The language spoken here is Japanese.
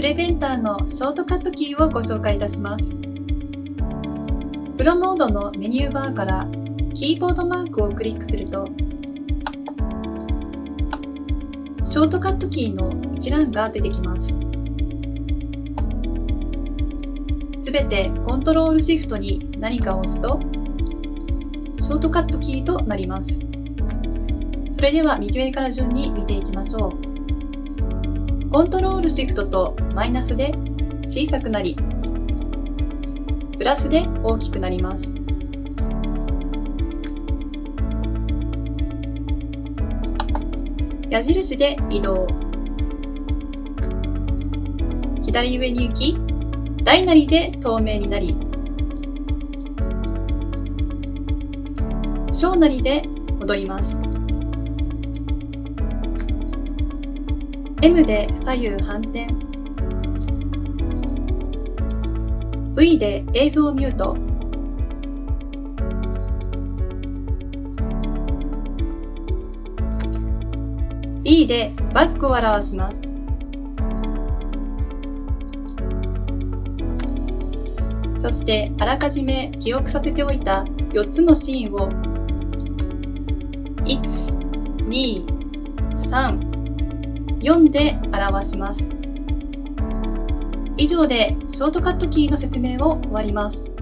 プレゼンターのショートカットキーをご紹介いたします。プロモードのメニューバーからキーボードマークをクリックすると、ショートカットキーの一覧が出てきます。すべてコントロールシフトに何かを押すと、ショートカットキーとなります。それでは右上から順に見ていきましょう。コントロールシフトとマイナスで小さくなり、プラスで大きくなります。矢印で移動。左上に行き、大なりで透明になり、小なりで戻ります。M で左右反転。V で映像ミュート B でバックを表します。そしてあらかじめ記憶させておいた4つのシーンを。1、2、3、4で表します。以上でショートカットキーの説明を終わります。